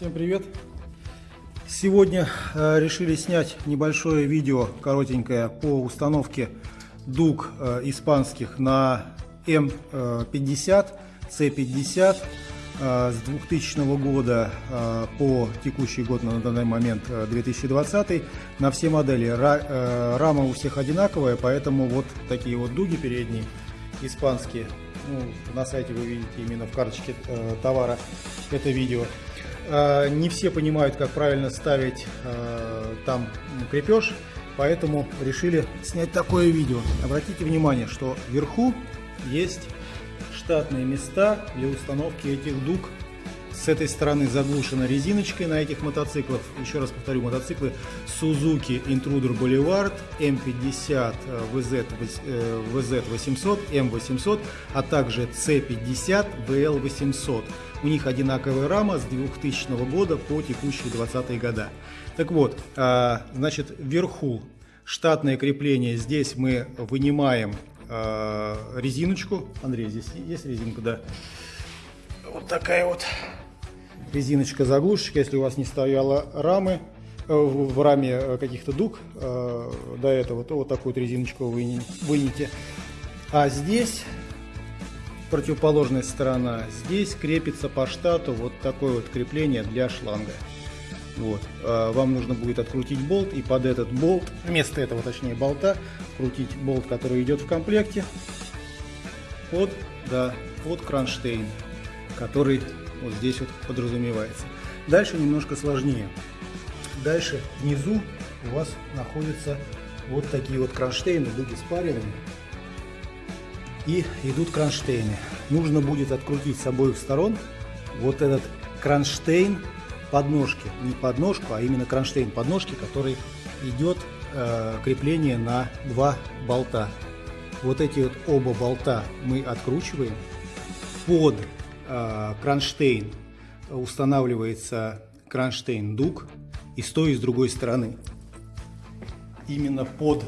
Всем привет! Сегодня э, решили снять небольшое видео, коротенькое, по установке дуг э, испанских на М50, С50 э, с 2000 года по текущий год на данный момент э, 2020 на все модели. Ра, рама у всех одинаковая, поэтому вот такие вот дуги передние испанские. Ну, на сайте вы видите именно в карточке товара это видео. Э, не все понимают, как правильно ставить э, там крепеж, поэтому решили снять такое видео. Обратите внимание, что вверху есть штатные места для установки этих дуг. С этой стороны заглушена резиночкой на этих мотоциклах. Еще раз повторю, мотоциклы Suzuki Intruder Boulevard, M50 VZ, VZ800, M800, а также C50 BL800. У них одинаковая рама с 2000 года по текущие 20 года. Так вот, а, значит, вверху штатное крепление. Здесь мы вынимаем а, резиночку. Андрей, здесь есть резинка, да? Вот такая вот резиночка заглушечка, если у вас не стояла рамы, э, в раме э, каких-то дуг э, до этого, то вот такую вот резиночку вы. А здесь противоположная сторона, здесь крепится по штату вот такое вот крепление для шланга. Вот. Вам нужно будет открутить болт и под этот болт, вместо этого точнее болта, крутить болт, который идет в комплекте под, да, под кронштейн, который вот здесь вот подразумевается. Дальше немножко сложнее. Дальше внизу у вас находятся вот такие вот кронштейны, дуги спаренными. И идут кронштейны. Нужно будет открутить с обоих сторон вот этот кронштейн подножки. Не подножку, а именно кронштейн подножки, который идет э, крепление на два болта. Вот эти вот оба болта мы откручиваем под кронштейн устанавливается кронштейн дуг и с той и с другой стороны. Именно под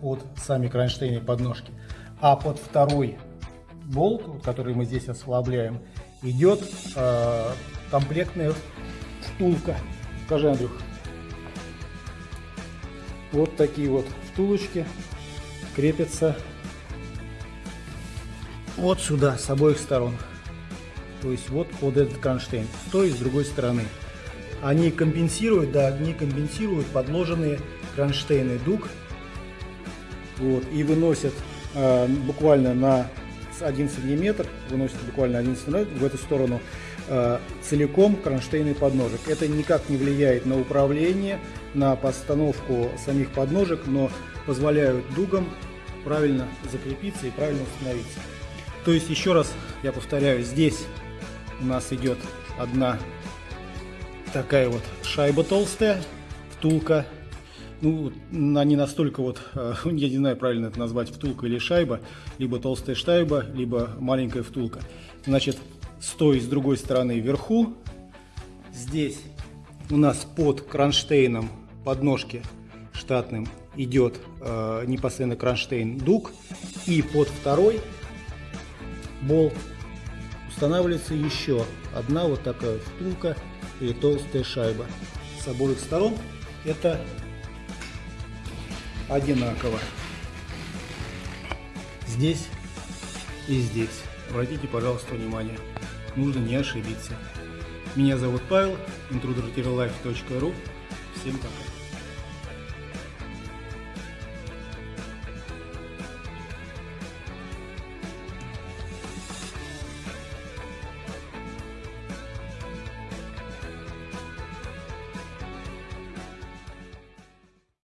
под сами кронштейны подножки. А под второй болт, который мы здесь ослабляем, идет э, комплектная втулка. Скажи, Андрюх. Вот такие вот втулочки крепится вот сюда, с обоих сторон. То есть вот под этот кронштейн, с той и с другой стороны. Они компенсируют, да, они компенсируют подложенные кронштейны дуг. Вот, и выносят э, буквально на 1 сантиметр, выносят буквально 1 сантиметр в эту сторону э, целиком кронштейны подножек. Это никак не влияет на управление, на постановку самих подножек, но позволяют дугам правильно закрепиться и правильно установиться. То есть, еще раз я повторяю, здесь у нас идет одна такая вот шайба толстая, втулка. Ну, она не настолько вот, э, я не знаю, правильно это назвать, втулка или шайба, либо толстая шайба, либо маленькая втулка. Значит, с той и с другой стороны вверху, здесь у нас под кронштейном подножки штатным идет э, непосредственно кронштейн дуг. И под второй болт устанавливается еще одна вот такая втулка или толстая шайба. С обоих сторон это одинаково. Здесь и здесь. Обратите, пожалуйста, внимание. Нужно не ошибиться. Меня зовут Павел, intruder-life.ru. Всем пока.